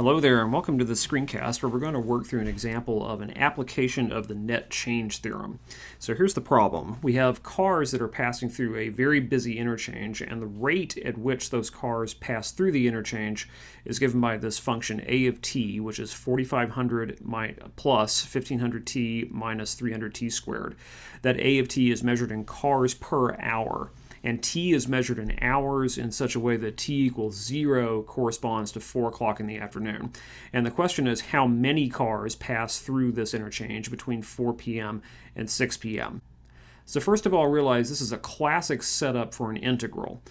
Hello there and welcome to the screencast where we're going to work through an example of an application of the net change theorem. So here's the problem. We have cars that are passing through a very busy interchange and the rate at which those cars pass through the interchange is given by this function a of t which is 4500 plus 1500t minus 300t squared. That a of t is measured in cars per hour and t is measured in hours in such a way that t equals 0 corresponds to 4 o'clock in the afternoon. And the question is how many cars pass through this interchange between 4 p.m. and 6 p.m. So first of all, realize this is a classic setup for an integral.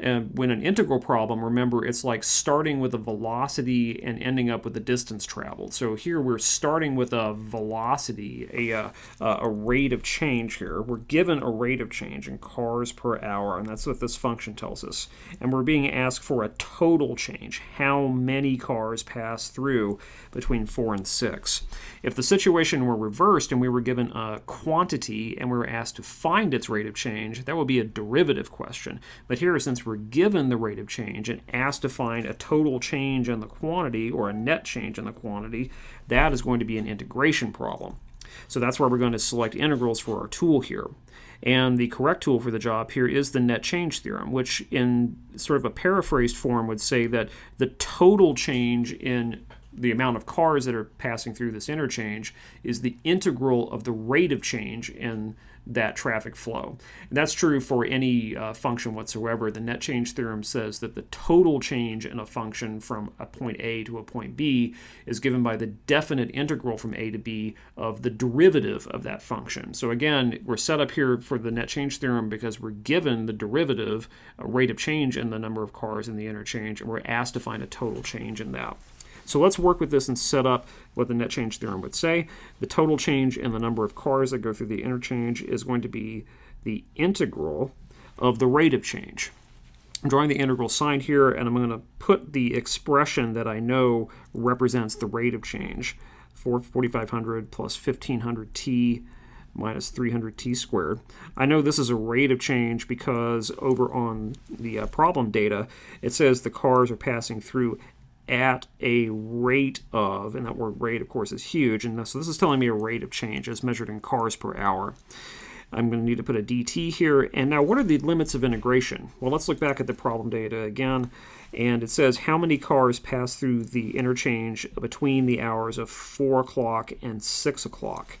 And when an integral problem, remember, it's like starting with a velocity and ending up with the distance traveled. So here we're starting with a velocity, a, a, uh, a rate of change here. We're given a rate of change in cars per hour, and that's what this function tells us. And we're being asked for a total change, how many cars pass through between 4 and 6. If the situation were reversed and we were given a quantity and we were asked to find its rate of change, that would be a derivative question. But here, since we're given the rate of change and asked to find a total change in the quantity or a net change in the quantity, that is going to be an integration problem. So that's why we're going to select integrals for our tool here. And the correct tool for the job here is the net change theorem, which in sort of a paraphrased form would say that the total change in the amount of cars that are passing through this interchange is the integral of the rate of change in that traffic flow. And that's true for any uh, function whatsoever. The net change theorem says that the total change in a function from a point A to a point B is given by the definite integral from A to B of the derivative of that function. So again, we're set up here for the net change theorem because we're given the derivative, a rate of change in the number of cars in the interchange, and we're asked to find a total change in that. So let's work with this and set up what the net change theorem would say. The total change in the number of cars that go through the interchange is going to be the integral of the rate of change. I'm drawing the integral sign here, and I'm going to put the expression that I know represents the rate of change, 4500 plus 1500t minus 300t squared. I know this is a rate of change because over on the uh, problem data, it says the cars are passing through at a rate of, and that word rate, of course, is huge, and so this is telling me a rate of change as measured in cars per hour. I'm going to need to put a dt here. And now what are the limits of integration? Well, let's look back at the problem data again. And it says how many cars pass through the interchange between the hours of 4 o'clock and 6 o'clock.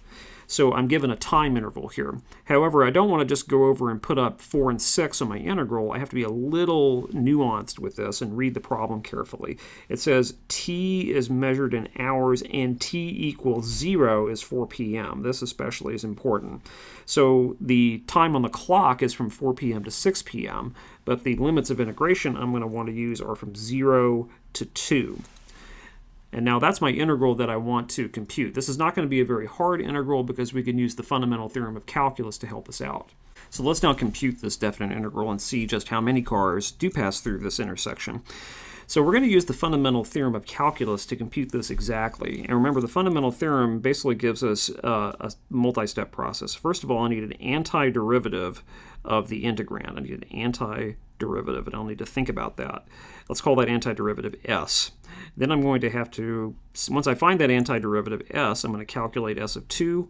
So I'm given a time interval here. However, I don't want to just go over and put up 4 and 6 on my integral. I have to be a little nuanced with this and read the problem carefully. It says t is measured in hours and t equals 0 is 4 p.m. This especially is important. So the time on the clock is from 4 p.m. to 6 p.m., but the limits of integration I'm going to want to use are from 0 to 2. And now that's my integral that I want to compute. This is not going to be a very hard integral because we can use the fundamental theorem of calculus to help us out. So let's now compute this definite integral and see just how many cars do pass through this intersection. So we're going to use the fundamental theorem of calculus to compute this exactly. And remember, the fundamental theorem basically gives us uh, a multi-step process. First of all, I need an antiderivative of the integrand. I need an antiderivative, and I'll need to think about that. Let's call that antiderivative s. Then I'm going to have to, once I find that antiderivative s, I'm going to calculate s of 2,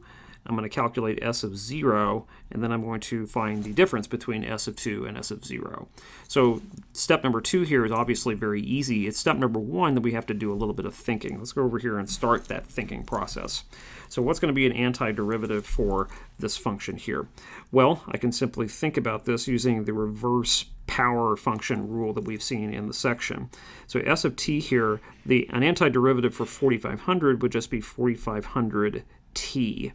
I'm going to calculate s of 0, and then I'm going to find the difference between s of 2 and s of 0. So step number 2 here is obviously very easy. It's step number 1 that we have to do a little bit of thinking. Let's go over here and start that thinking process. So what's going to be an antiderivative for this function here? Well, I can simply think about this using the reverse power function rule that we've seen in the section. So s of t here, the an antiderivative for 4500 would just be 4500t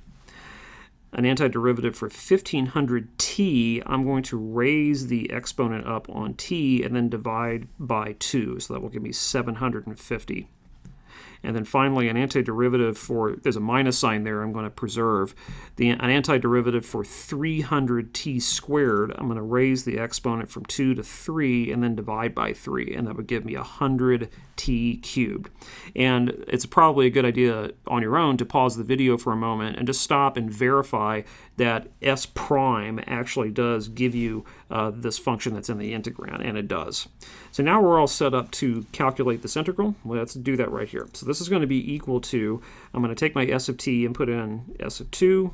an antiderivative for 1500t, I'm going to raise the exponent up on t and then divide by 2. So that will give me 750. And then finally, an antiderivative for, there's a minus sign there I'm going to preserve. The, an antiderivative for 300t squared, I'm going to raise the exponent from 2 to 3 and then divide by 3, and that would give me 100t cubed. And it's probably a good idea on your own to pause the video for a moment and just stop and verify that s prime actually does give you uh, this function that's in the integrand, and it does. So now we're all set up to calculate this integral. Let's do that right here. So this is going to be equal to, I'm going to take my s of t and put in s of 2,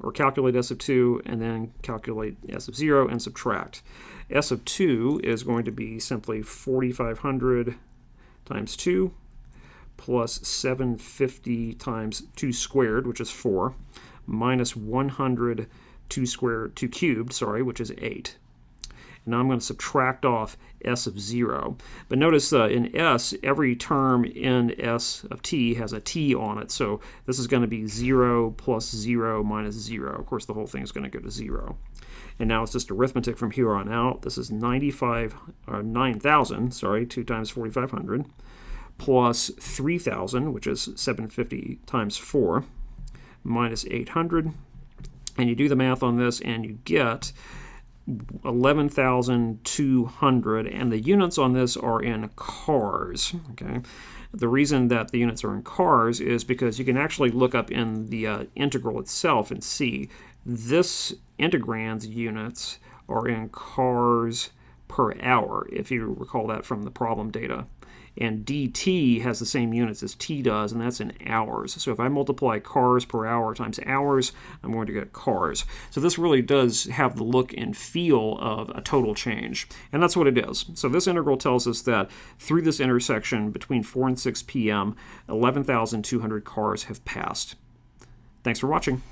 or calculate s of 2, and then calculate s of 0 and subtract. s of 2 is going to be simply 4,500 times 2 plus 750 times 2 squared, which is 4, minus 100 2 squared, 2 cubed, sorry, which is 8. Now I'm going to subtract off s of 0. But notice uh, in s, every term in s of t has a t on it. So this is going to be 0 plus 0 minus 0. Of course, the whole thing is going to go to 0. And now it's just arithmetic from here on out. This is 95, or 9,000, sorry, 2 times 4,500, plus 3,000, which is 750 times 4, minus 800. And you do the math on this, and you get 11,200 and the units on this are in cars okay? The reason that the units are in cars is because you can actually look up in the uh, integral itself and see this integrand's units are in cars per hour if you recall that from the problem data and dt has the same units as t does, and that's in hours. So if I multiply cars per hour times hours, I'm going to get cars. So this really does have the look and feel of a total change, and that's what it is. So this integral tells us that through this intersection between 4 and 6 p.m., 11,200 cars have passed. Thanks for watching.